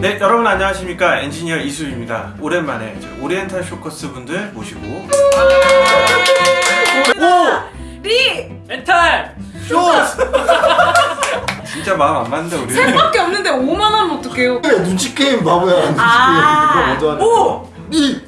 네 여러분 안녕하십니까 엔지니어 이수입니다 오랜만에 오리엔탈 쇼커스 분들 모시고 오! 리! 멘탈! 쇼! 진짜 마음 안 맞는데 우리 셋밖에 없는데 5만 원 어떡해요? 눈치 게임 바보야. 눈치 아. 게임. 이거 먼저 하는. 오! 이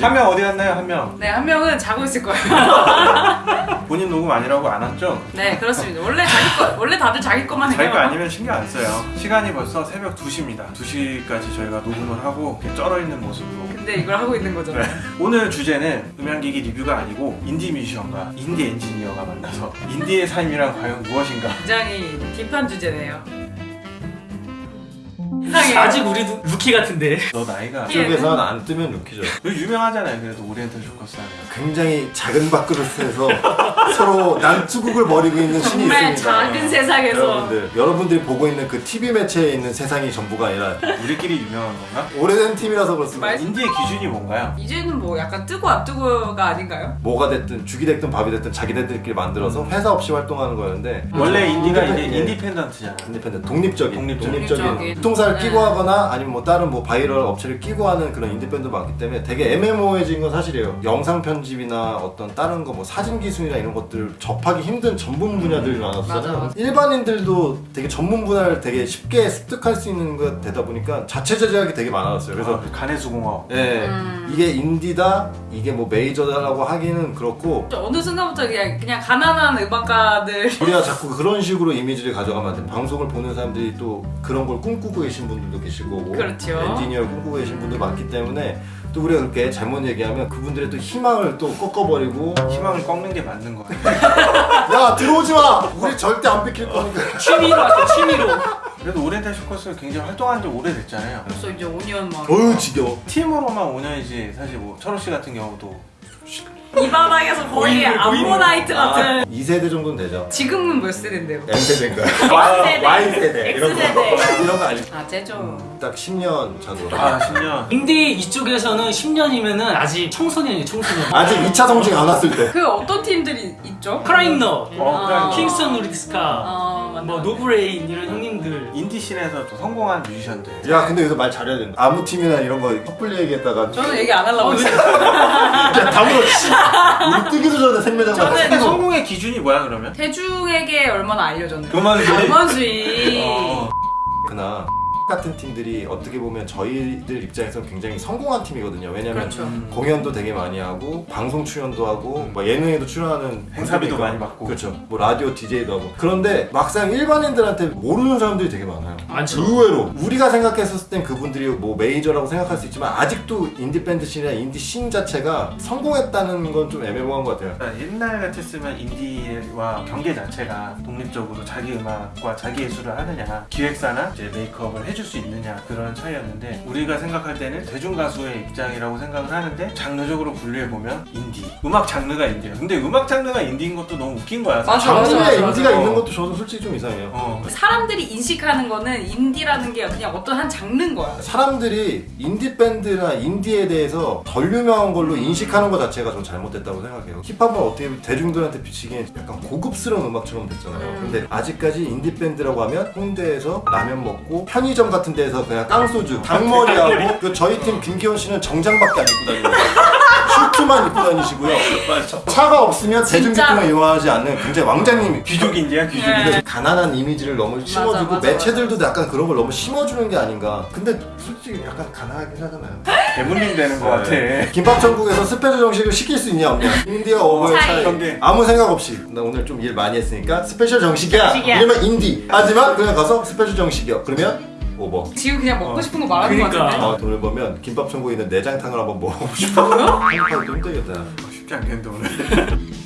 한 명 어디 갔나요 한 명 네, 한 명은 자고 있을 거예요. 본인 녹음 아니라고 안 왔죠? 네, 그렇습니다. 원래 자기 거, 원래 다들 자기 것만 해요. 자기 거 아니면 신경 안 써요 시간이 벌써 새벽 2시입니다 2시까지 저희가 녹음을 하고 이렇게 쩔어 있는 모습으로 근데 이걸 하고 있는 거잖아요. 네. 오늘 주제는 음향기기 리뷰가 아니고 인디 뮤지션과 인디 엔지니어가 만나서 인디의 삶이란 과연 무엇인가 굉장히 deep한 주제네요. 이상해요. 아직 우리도 루키 같은데 너 나이가 예. 쪽에서는 안 뜨면 루키죠. 유명하잖아요 그래도 오리엔탈 쇼커스 하면 굉장히 작은 밥그릇에서 서로 난투극을 벌이고 있는 씬이 정말 있습니다. 작은 세상에서 여러분들, 여러분들이 보고 있는 그 TV 매체에 있는 세상이 전부가 아니라 우리끼리 유명한 건가? 오래된 팀이라서 그렇습니다. 말- 인디의 기준이 뭔가요? 이제는 뭐 약간 뜨고 안 뜨고가 아닌가요? 뭐가 됐든 죽이 됐든 밥이 됐든 자기네들끼리 만들어서 회사 없이 활동하는 거였는데 원래 인디가 이제 예. independent잖아 independent 독립적인 독립적인. 독립적인. 유통사를 네. 끼고 하거나 아니면 뭐 다른 뭐 바이럴 업체를 끼고 하는 그런 인디밴드 많기 때문에 되게 애매모호해진 건 사실이에요 영상 편집이나 어떤 다른 거 뭐 사진 기술이나 이런 것들을 접하기 힘든 전문 분야들이 많았잖아요 맞아. 일반인들도 되게 전문 분야를 되게 쉽게 습득할 수 있는 것 되다 보니까 자체 제작이 되게 많았어요 그래서 그래서 가내 수공업 예, 음. 이게 인디다 이게 뭐 메이저다라고 하기는 그렇고 어느 순간부터 그냥 그냥 가난한 음악가들 우리가 자꾸 그런 식으로 이미지를 가져가면 안 돼. 방송을 보는 사람들이 또 그런 걸 꿈꾸고 계신 분들도 계시고 뭐 그렇죠. 엔지니어를 꿈꾸고 계신 분들 많기 때문에 또 우리가 그렇게 잘못 얘기하면 그분들의 또 희망을 또 꺾어버리고 희망을 꺾는 게 맞는 거야 야 들어오지 마! 우리 절대 안 뺏길 거니까. 취미로 할게 취미로. 그래도 오리엔탈 쇼커스 굉장히 활동한 지 오래됐잖아요. 벌써 이제 5년 만 어휴 지겨워. 팀으로만 5년이지 사실 뭐 철호 씨 같은 경우도 이 바닥에서 거의 보이는, 보이는. 암모나이트 같은 아, 2세대 정도는 되죠 지금은 몇 세대인데요? M세대인가요? X세대. Y세대 이런 거 X세대. 이런 거 아니고 아 쟤죠 딱 10년 차도 아 10년 인디 이쪽에서는 10년이면은 아직 청소년이에요 청소년 아직 2차 성징 안 왔을 때그 어떤 팀들이 있죠? 크라잉넛 어, 아. 킹스턴 루디스카 아 뭐 노브레인 이런 형님들 인디 씬에서 또 성공한 뮤지션들. 야 근데 여기서 말 잘해야 된다. 아무 팀이나 이런 거 섣불리 얘기했다가 저는 얘기 안 하려고 어, 했어요. 야 다물어 씨. 우리 뜨기도 전에 생매장 저는 성공의 기준이 뭐야 그러면? 대중에게 얼마나 알려졌나요? 그만 수익 어. 그나 같은 팀들이 어떻게 보면 저희들 입장에서는 굉장히 성공한 팀이거든요. 왜냐면 그렇죠 음. 공연도 되게 많이 하고 방송 출연도 하고 뭐 예능에도 출연하는 행사비도. 많이 받고. 그렇죠. 뭐 라디오 DJ도 하고 그런데 막상 일반인들한테 모르는 사람들이 되게 많아요. 많죠. 의외로 우리가 생각했었을 땐 그분들이 뭐 메이저라고 생각할 수 있지만 아직도 인디 밴드 씬이나 인디 씬 자체가 성공했다는 건 좀 애매모호한 것 같아요. 그러니까 옛날 같았으면 인디와 경계 자체가 독립적으로 자기 음악과 자기 예술을 하느냐 기획사나 이제 메이크업을 해줄 수 있느냐 그런 차이였는데 우리가 생각할 때는 대중 가수의 입장이라고 생각을 하는데 장르적으로 분류해 보면 인디 음악 장르가 인디야 근데 음악 장르가 인디인 것도 너무 웃긴 거야 맞아, 사실. 맞아, 장르에 맞아, 인디가 맞아. 있는 것도 저도 솔직히 좀 이상해요. 어. 사람들이 인식하는 거는 인디라는 게 그냥 어떤 한 장르인 거야 사람들이 인디 밴드나 인디에 대해서 덜 유명한 걸로 인식하는 것 자체가 전 잘못됐다고 생각해요. 힙합은 어떻게 보면 대중들한테 비치기엔 약간 고급스러운 음악처럼 됐잖아요. 음. 근데 아직까지 인디 밴드라고 하면 홍대에서 라면 먹고 편의점 같은 데서 그냥 깡소주, 닭머리하고 그 저희 팀 김기현 씨는 정장밖에 안 입고 다니고 슈트만 입고 다니시고요. 차가 없으면. 대중교통을 이용하지 않는 굉장히 왕자님 귀족 인디야 귀족 네. 가난한 이미지를 너무 심어주고 맞아, 매체들도 약간 그런 걸 너무 심어주는 게 아닌가. 근데 솔직히 약간 가난하긴 하잖아요. 대물림 되는 거 같아 김밥 천국에서 스페셜 정식을 시킬 수 있냐 없냐. 인디와 오버의 차이. 경계. 아무 생각 없이 나 오늘 좀 일 많이 했으니까 스페셜 정식이야. 정식이야. 이러면 인디. 하지만 그냥 가서 스페셜 정식이야. 그러면 오버. 지금 그냥 먹고 어. 싶은 거 말하는 거 그러니까. 같은데 아, 돈을 벌면 김밥 천국에 있는 내장탕을 한번 먹어보고 싶어. 좀 힘들겠다. 어, 쉽지 않겠는데 오늘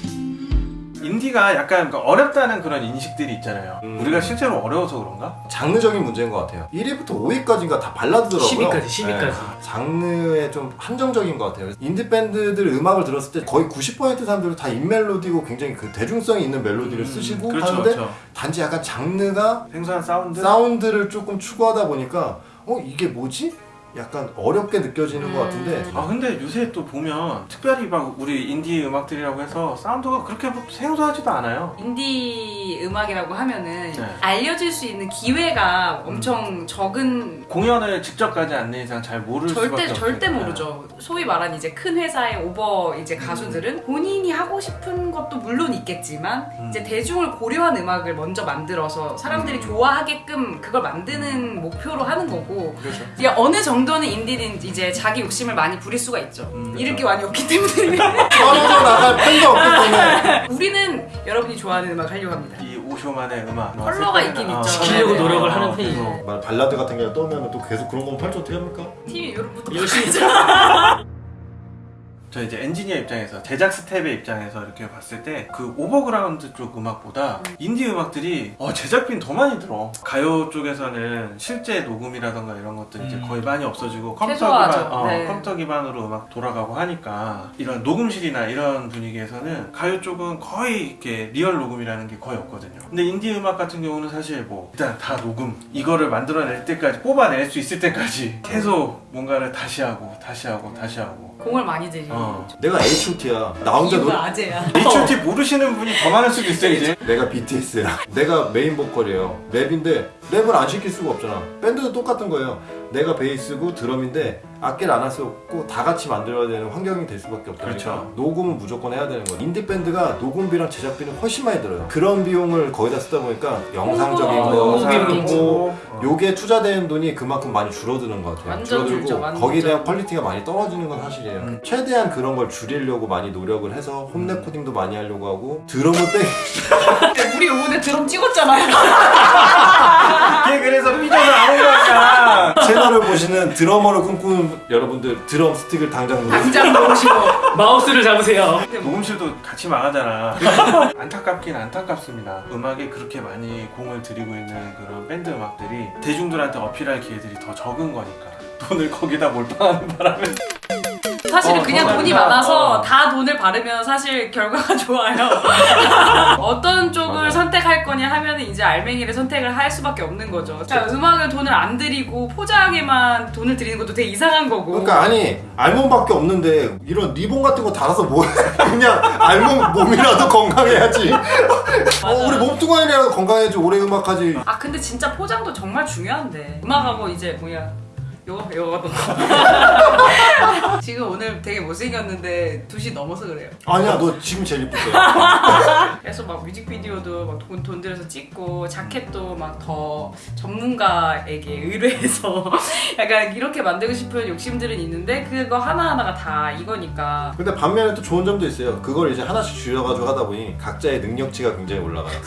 인디가 약간 그 어렵다는 그런 인식들이 있잖아요 음. 우리가 실제로 어려워서 그런가? 장르적인 문제인 것 같아요. 1위부터 5위까지가 다 발라드더라고요. 10위까지, 10위까지. 장르에 좀 한정적인 것 같아요. 인디 밴드들 음악을 들었을 때 거의 90% 사람들은 다 인멜로디고 굉장히 그 대중성이 있는 멜로디를 쓰시고 그렇죠 하는데 그렇죠 단지 약간 장르가 생소한 사운드? 사운드를 조금 추구하다 보니까 어 이게 뭐지? 약간 어렵게 느껴지는 것 같은데 아 근데 요새 또 보면 특별히 막 우리 인디 음악들이라고 해서 사운드가 그렇게 뭐 생소하지도 않아요. 인디 음악이라고 하면은 네. 알려질 수 있는 기회가 엄청 적은 공연을 직접 가지 않는 이상 잘 모를 수밖에 절대 없어요. 절대 모르죠. 소위 말한 이제 큰 회사의 오버 이제 가수들은 본인이 하고 싶은 것도 물론 있겠지만 음. 이제 대중을 고려한 음악을 먼저 만들어서 사람들이 음. 좋아하게끔 그걸 만드는 목표로 하는 거고 그렇죠. 이제 어느 정도 는 인디는 이제 자기 욕심을 많이 부릴 수가 있죠. 음, 잃을 게 많이 없기 때문에 떨어져 나갈 팬도 없기 때문에 우리는 여러분이 좋아하는 음악 하려고 합니다. 이 오쇼만의 음악 뭐 컬러가 있긴 어, 있죠. 지키려고 네. 노력을 어, 하는 그래서 편이에요. 말 발라드 같은 게 떠오면 또 계속 그런 거면 팔찌 어떻게 합니까? 팀이 요런부터 열심히 저 이제 엔지니어 입장에서 제작 스텝의 입장에서 이렇게 봤을 때 그 오버그라운드 쪽 음악보다 인디 음악들이 어, 제작비는 더 많이 들어 가요 쪽에서는 실제 녹음이라던가 이런 것들 이제 음. 거의 많이 없어지고 컴퓨터. 기반 어, 네. 컴퓨터 기반으로 음악 돌아가고 하니까 이런 녹음실이나 이런 분위기에서는 가요 쪽은 거의 이렇게 리얼 녹음이라는 게 거의 없거든요 근데 인디 음악 같은 경우는 사실 뭐 일단 다 녹음 이거를 만들어낼 때까지 뽑아낼 수 있을 때까지 계속 뭔가를 다시 하고 다시 하고 다시 하고 공을 많이 들이는 어. 내가 H.O.T야. 나 혼자 노 이유가 아재야. H.O.T 모르시는 분이 더 많을 수도 있어요 이제. 내가 BTS야. 내가 메인 보컬이에요. 랩인데 랩을 안 시킬 수가 없잖아. 밴드도 똑같은 거예요 내가 베이스고 드럼인데 악기를 안 할 수 없고 다 같이 만들어야 되는 환경이 될 수밖에 없다니까 그렇죠. 녹음은 무조건 해야 되는 거야 인디 밴드가 녹음비랑 제작비는 훨씬 많이 들어요 그런 비용을 거의 다 쓰다 보니까 영상적인 홍보, 거 어. 요게 투자되는 돈이 그만큼 많이 줄어드는 것 같아요. 완전 줄어들고 줄죠, 완전. 거기에 대한 퀄리티가 많이 떨어지는 건 사실이에요. 음. 최대한 그런 걸 줄이려고 많이 노력을 해서 home recording도 많이 하려고 하고 드럼을 빼 우리 요번에 드럼 찍었잖아요. 걔 그래서 삐져서 안 온 거야 채널을 보시는 드러머를 꿈꾸는 여러분들 드럼 스틱을 당장 누르세요. 당장 넣으시고. 마우스를 잡으세요. 녹음실도 같이 망하잖아 안타깝긴 안타깝습니다 음악에 그렇게 많이 공을 들이고 있는 그런 밴드 음악들이 대중들한테 어필할 기회들이 더 적은 거니까 돈을 거기다 몰빵하는 바람에 사실은 어, 그냥 더 돈이. 많아서 어. 다 돈을 바르면 사실 결과가 좋아요. 어떤 쪽을 맞아요. 선택할 거냐 하면 이제 알맹이를 선택을 할 수밖에 없는 거죠. 자, 음악을 돈을 안 들이고 포장에만 돈을 들이는 것도 되게 이상한 거고. 그러니까 아니 알몸밖에 없는데 이런 리본 같은 거 달아서 뭐해 그냥 알몸 몸이라도 건강해야지 어, 우리 몸뚱아리라도 건강해야지 오래 음악하지 아 근데 진짜 포장도 정말 중요한데 음악하고 이제 뭐야 요거 요거 지금 오늘 되게 못생겼는데 2시 넘어서 그래요 아니야 너 지금 제일 이쁘대 그래서 막 뮤직비디오도 막 돈 돈 들여서 찍고 자켓도 막 더 전문가에게 의뢰해서 약간 이렇게 만들고 싶은 욕심들은 있는데 그거 하나하나가 다 이거니까 근데 반면에 또 좋은 점도 있어요. 그걸 이제 하나씩 줄여가지고 하다 보니 각자의 능력치가 굉장히 올라가요.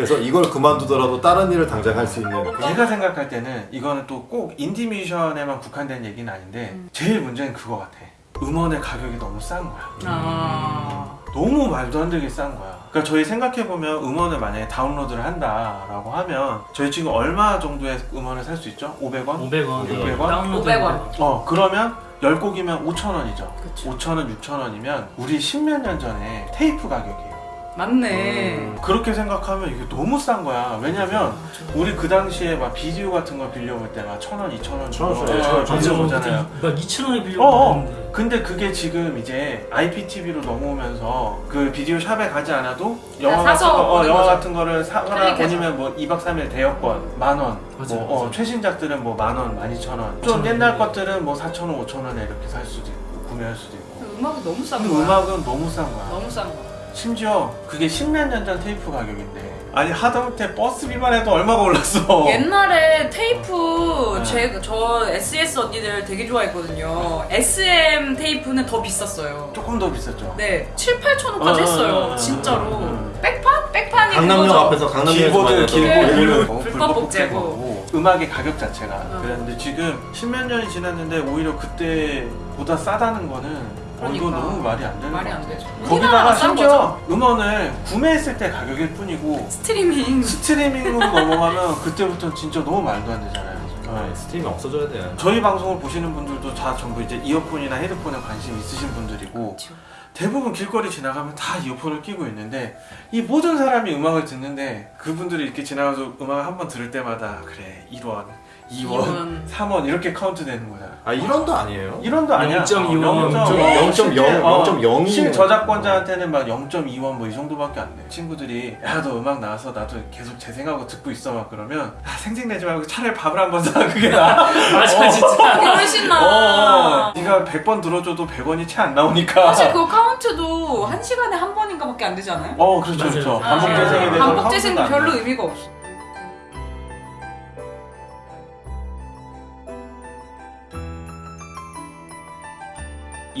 그래서 이걸 그만두더라도 다른 일을 당장 할 수 있는. 제가 생각할 때는 이거는 또 꼭 인디 뮤지션에만 국한된 얘기는 아닌데 제일 문제는 그거 같아 음원의 가격이 너무 싼 거야 아 너무 말도 안 되게 싼 거야. 그러니까 저희 생각해 보면 음원을 만약에 다운로드를 한다라고 하면 저희 지금 얼마 정도의 음원을 살 수 있죠? 500원? 500원. 600원? 다운로드 500원. 어 그러면 10곡이면 5,000원이죠. 그쵸. 5,000원, 6,000원이면 우리 10몇 년 전에 테이프 가격이에요. 맞네 그렇게 생각하면 이게 너무 싼 거야. 왜냐면 우리 그 당시에 막 비디오 같은 거 빌려볼 때막 1,000원, 2,000원 천 원, 주고 천 원, 천 원, 천 원. 빌려보잖아요. 막 2,000원에 빌려고 어어. 하는데. 근데 그게 지금 이제 IPTV로 넘어오면서 그 비디오 shop에 가지 않아도 영화 같은 거, 어, 영화. 같은 거를 사거나. 아니면 뭐 2박 3일 대여권 만 원. 맞아요, 뭐 어. 최신작들은 뭐 만 원, 만 이천 원. 좀 5,000원. 옛날 것들은 뭐 4천 원, 5천 원에 이렇게 살 수도 있고 구매할 수도 있고. 음악이 너무 싼 거야 음악은 너무 싼 거야. 너무 싼 거야 심지어 그게 10몇 년 전 테이프 가격인데 아니 하다못해 버스비만 해도 얼마가 올랐어. 옛날에 테이프 네. 제, 저 SS 언니들 되게 좋아했거든요 SM 테이프는 더 비쌌어요 조금 더 비쌌죠. 네 7, 8천 원까지 어, 했어요 어, 어, 진짜로 어. 백판? 백판이 강남역 앞에서 강남역에서 길보드 많이 길보드 네. 불법 복제고. 음악의 가격 자체가 어. 그랬는데 지금 십몇 년이 지났는데 오히려 그때보다 싸다는 거는 어, 이거 그러니까. 너무 말이 안 되는 말이 것 안. 되죠 거기다가 심지어 음원을 구매했을 때 가격일 뿐이고 스트리밍 스트리밍으로 넘어가면 그때부터는 진짜 너무 말도 안 되잖아요. 네. 스트림이 없어져야 돼요. 저희 방송을 보시는 분들도 다 전부 이제 이어폰이나 헤드폰에 관심 있으신 분들이고 그쵸. 대부분 길거리 지나가면 다 이어폰을 끼고 있는데 이 모든 사람이 음악을 듣는데 그분들이 이렇게 지나가서 음악을 한번 들을 때마다 그래 1원, 2원, 이원. 3원 이렇게 카운트 되는 거야. 아 1원도 아니에요. 1원도 아니야. 0.2 어, 원, 0.0, 0.0, 어, 0.0이 실저작권자한테는 막 0.2원 뭐 이 정도밖에 안 돼. 친구들이 야 너 음악 나와서 나도 계속 재생하고 듣고 있어 막 그러면 아, 생색내지 말고 차라리 밥을 한 번 사 그게 나. 맞아 진짜. 이게 훨씬 어, 나. 네가 100번 들어줘도 100원이 채 안 나오니까. 사실 그 카운트도 한 시간에 한 번인가밖에 안 되지 않아요? 어 그렇죠 맞아요. 그렇죠. 아, 반복 재생에 대해서 반복 재생도 별로 의미가 없어.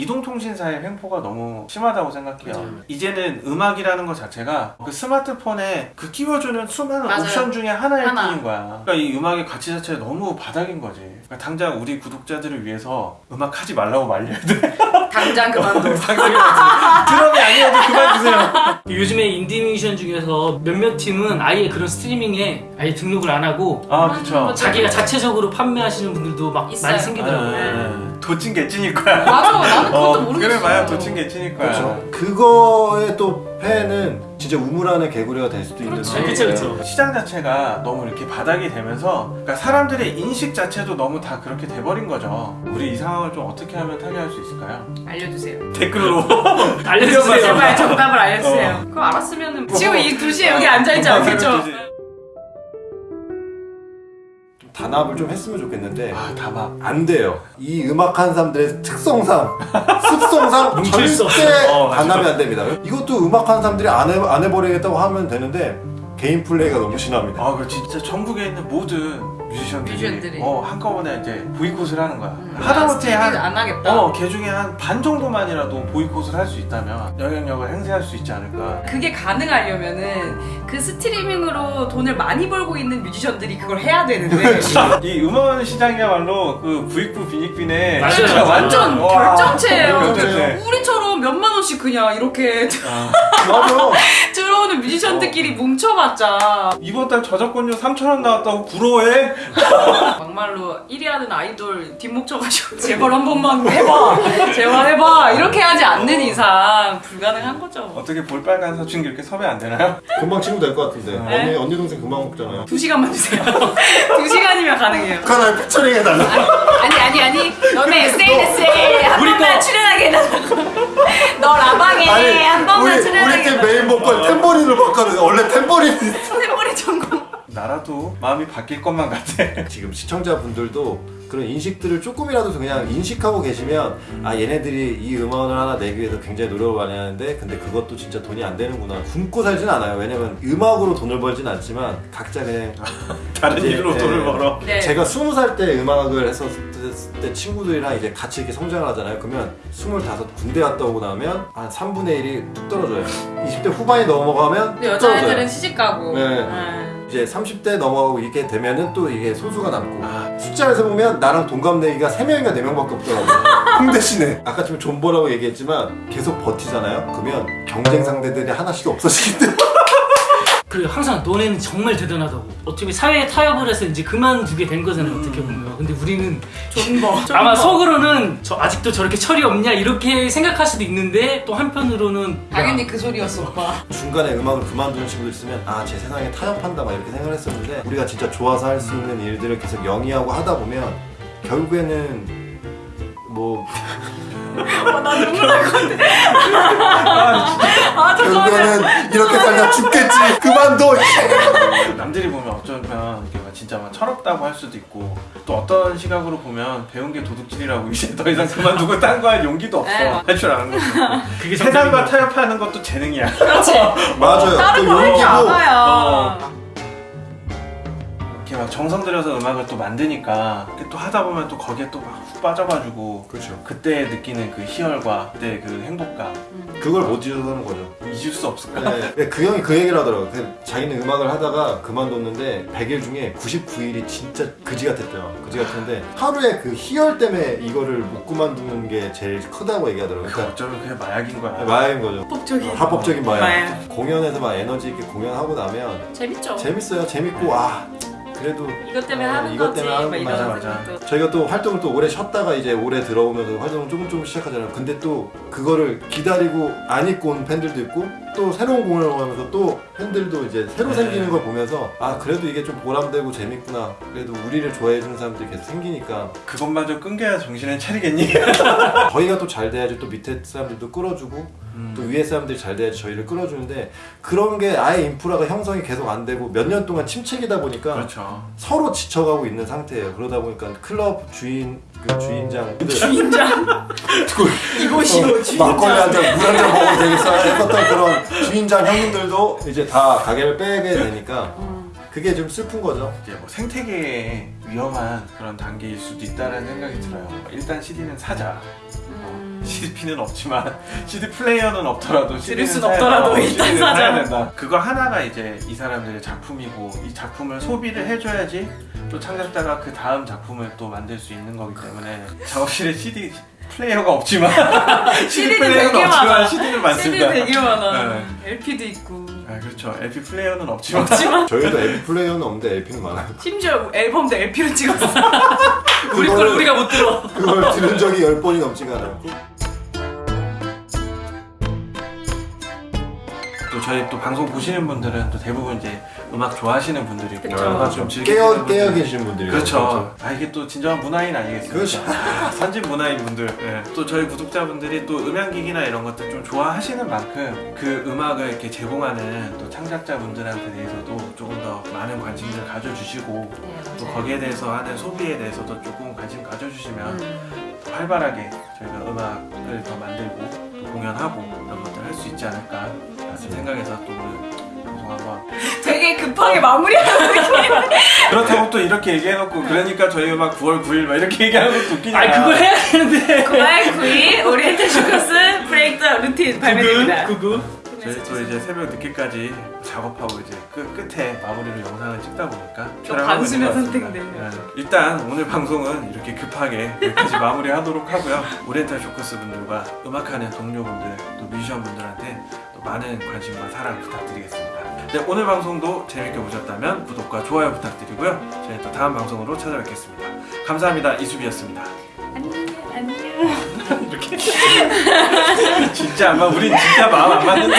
이동통신사의 횡포가 너무 심하다고 생각해요. 맞아요. 이제는 음악이라는 것 자체가 그 스마트폰에 그 끼워주는 수많은 맞아요. 옵션 중에 하나일 하나. 뿐인 거야. 그러니까 이 음악의 가치 자체가 너무 바닥인 거지. 그러니까 당장 우리 구독자들을 위해서 음악 하지 말라고 말려야 돼. 당장 그만둬. 드럼이 아니어도 그만 주세요. 요즘에 인디뮤지션 중에서 몇몇 팀은 아예 그런 스트리밍에 아예 등록을 안 하고 아 그쵸. 자기가 자체적으로 판매하시는 분들도 막 있어요. 많이 생기더라고요. 네. 도찐 개찐일 거야. 맞아, 나는 그것도 어, 모르겠어. 그래 봐야 도찐 개찐일 거야. 그렇죠. 그거의 또 팬은 진짜 우물 안의 개구리가 될 수도 있는 그렇지. 그쵸. 그쵸. 시장 자체가 너무 이렇게 바닥이 되면서 그러니까 사람들의 인식 자체도 너무 다 그렇게 돼버린 거죠. 우리 이 상황을 좀 어떻게 하면 타개할 수 있을까요? 알려주세요. 댓글로 알려주세요. 제발 정답을 알려주세요. 그거 알았으면 지금 이 2시에 여기 앉아있지 않겠죠? 좀 단합을 좀 했으면 좋겠는데 아 다막 안 돼요. 이 음악하는 사람들의 특성상, 습성상 절대. 어. 단합이 안 됩니다. 이것도 음악하는 사람들이 안, 해, 안 해버리겠다고 하면 되는데 개인 플레이가 너무 심합니다. 아, 그 진짜 전국에 있는 모든 뮤지션들이, 뮤지션들이. 어 한꺼번에 이제 보이콧을 하는 거야. 음. 하다못해 한안 하겠다. 어, 개 중에 한 반 정도만이라도 보이콧을 할 수 있다면 영향력을 행사할 수 있지 않을까. 그게 가능하려면은 그 스트리밍으로 돈을 많이 벌고 있는 뮤지션들이 그걸 해야 되는데 이 음원 시장이야말로 그 부익부 빈익빈의 완전 와, 결정체예요. 결정체. 우리처럼 몇만 원씩 그냥 이렇게 아, 맞아. 들어오는 뮤지션들끼리 뭉쳐봤자 이번 달 저작권료 3,000원 나왔다고 부러워해? 막말로 1위 하는 아이돌 뒷목 쳐가지고 제발 한 번만 해봐 제발 해봐 이렇게 하지 않는 이상 불가능한 거죠 어떻게 볼빨간 사춘기 이렇게 섭외 안 되나요? 금방 친구 될 것 같은데. 네? 언니, 언니 동생 금방 먹잖아요. 두 시간만 주세요 두 시간이면 가능해요 북한을 피처링 해달라. 아니 아니 아니 너네 SNS에 한 우리 번만 거. 출연하게 해달라고 너 라방에 한 번만 우리, 우리 팀 해달라고 메인 보컬 탬버린을 바꿔서 원래 탬버린 탬버린 전공 나라도 마음이 바뀔 것만 같아. 지금 시청자분들도 그런 인식들을 조금이라도 그냥 인식하고 계시면 아 얘네들이 이 음원을 하나 내기 위해서 굉장히 노력을 많이 하는데 근데 그것도 진짜 돈이 안 되는구나 굶고 살진 않아요 왜냐면 음악으로 돈을 벌진 않지만 각자 그냥 다른 이제, 일로 네. 돈을 벌어. 네. 제가 스무 살 때 음악을 했었을 때 친구들이랑 이제 같이 이렇게 성장을 하잖아요 그러면 스물다섯 군대 갔다 오고 나면 한 3분의 1이 뚝 떨어져요 20대 후반이 넘어가면 여자애들은 떨어져요 시집 가고 네. 네. 이제 30대 넘어가고 이렇게 되면은 또 이게 소수가 남고. 아. 숫자에서 보면 나랑 동갑내기가 3명인가 4명밖에 없더라고요 홍대 시내 아까 지금 존버라고 얘기했지만 계속 버티잖아요? 그러면 경쟁 상대들이 하나씩 없어지기 때문에 그리고 항상 너네는 정말 대단하다고. 어떻게 사회에 타협을 해서 이제 그만두게 된 거잖아요. 어떻게 보면. 근데 우리는 존버 아마 속으로는 저 아직도 저렇게 철이 없냐 이렇게 생각할 수도 있는데 또 한편으로는 당연히 그 소리였어 오빠 중간에 음악을 그만두는 친구들 있으면 아 제 세상에 타협한다 막 이렇게 생각을 했었는데 우리가 진짜 좋아서 할 수 있는 일들을 계속 영위하고 하다 보면 결국에는 뭐 어, 나 눈물 날것 같아. 아 결국에는 이렇게 살다 죽겠지. 그만둬 남들이 보면 어쩌면 이게 막 진짜 막 철없다고 할 수도 있고 또 어떤 시각으로 보면 배운 게 도둑질이라고 이제 더 이상 그만두고 딴 거 할 용기도 없어. 네, 맞- 할줄 아는 없고. 그게 세상과 타협하는 것도 재능이야. 그렇지. 맞아요. 다른 또거할줄 용기고 알아요 이렇게 막 정성 들여서 음악을 또 만드니까 또 하다 보면 또 거기에 또 막 훅 빠져가지고 그렇죠 그때 느끼는 그 희열과 그때 그 행복감 그걸 못 잊어서 하는 거죠 잊을 수 없을까? 네, 그 형이 그 얘기를 하더라고요. 그 자기는 음악을 하다가 그만뒀는데 100일 중에 99일이 진짜 그지 같았대요. 그지 같은데 하루에 그 희열 때문에 이거를 못 그만두는 게 제일 크다고 얘기하더라고요. 그 그러니까 어쩌면 그게 마약인 거야 마약인 거죠. 합법적인 합법적인 마약. 마약. 공연에서 막 에너지 있게 공연하고 나면 재밌죠 재밌어요. 재밌고 아 그래도 이것 때문에 어, 하는 이것 거지. 때문에 하는 막 거지. 이런 맞아, 맞아. 생각도. 저희가 또 활동을 또 오래 쉬었다가 이제 올해 들어오면서 활동을 조금 조금 시작하잖아요. 근데 또 그거를 기다리고 안 입고 온 팬들도 있고 또 새로운 공연을 하면서 또 팬들도 이제 새로 네. 생기는 걸 보면서 아 그래도 이게 좀 보람되고 재밌구나. 그래도 우리를 좋아해 주는 사람들이 계속 생기니까 그것마저 끊겨야 정신을 차리겠니? 저희가 또 잘 돼야지 또 밑에 사람들도 끌어주고 음. 또 위에 사람들이 잘 돼야지 저희를 끌어주는데 그런 게 아예 인프라가 형성이 계속 안 되고 몇 년 동안 침체기다 보니까 그렇죠. 서로 지쳐가고 있는 상태예요. 그러다 보니까 클럽 주인 그 주인장 주인장 이곳이 어, 주인장. 막걸리 한잔 물 한잔 먹어도 되겠어 했었던 그런 주인장 형님들도 이제 다 가게를 빼게 되니까 음. 그게 좀 슬픈 거죠. 이제 뭐 생태계에 위험한 그런 단계일 수도 있다는 생각이 들어요. 일단 CD는 사자. 음. CDP는 없지만 CD 플레이어는 없더라도 CD는 순 없더라도 일단. 사야 된다. 그거 하나가 이제 이 사람들의 작품이고 이 작품을 소비를 해줘야지 또 창작자가 그 다음 작품을 또 만들 수 있는 거기 때문에 작업실에 CD 플레이어가 없지만 CD CD 는 플레이어는 되게 없지만 많아. CD는 CD 많습니다. 되게 많아. 네. LP도 있고. 아 그렇죠. LP 플레이어는 없지만 없지만 저희도 LP 플레이어는 없는데 LP는 많아요. 심지어 앨범도 LP로 찍었어. 우리 걸 우리가 못 들어. 그걸 들은 적이 열 번이 넘지가 않았고. 또 저희 또 방송 보시는 분들은 또 대부분 이제 음악 좋아하시는 분들이고 그쵸. 음악 좀 즐기시는 깨어 분들. 깨어 계신 분들이 그렇죠. 아 이게 또 진정한 문화인 아니겠습니까? 그렇죠. 아, 선진 문화인 분들. 예. 또 저희 구독자분들이 또 음향기기나 이런 것들 좀 좋아하시는 만큼 그 음악을 이렇게 제공하는 또 창작자분들한테 대해서도 조금 더 많은 관심을 가져주시고 또 거기에 대해서 하는 소비에 대해서도 조금 관심 가져주시면 음. 더 활발하게 저희가 음악을 더 만들고 또 공연하고 수 있지 않을까 라는 생각에서 또 오늘 방송 한번 되게 급하게 마무리하는 느낌. 그렇다고 또 이렇게 얘기해놓고 그러니까 저희가 막 9월 9일 막 이렇게 얘기하는 것도 웃기냐 아 그걸 해야 되는데 9월 9일 오리엔탈 쇼커스 Break Routine 발매됩니다. 구구 저희 또 이제 새벽 늦게까지 작업하고 이제 끝, 끝에 마무리로 영상을 찍다 보니까 좀 촬영하고 있는. 네. 일단 오늘 방송은 이렇게 급하게 여기까지 마무리하도록 하고요 오리엔탈 쇼커스 분들과 음악하는 동료분들 또 뮤지션 분들한테 또 많은 관심과 사랑 부탁드리겠습니다 네, 오늘 방송도 재밌게 보셨다면 구독과 좋아요 부탁드리고요 저희 또 다음 방송으로 찾아뵙겠습니다 감사합니다 이수비였습니다 안녕. 안녕. 이렇게. 진짜 아마 우린 진짜 마음 안 맞는다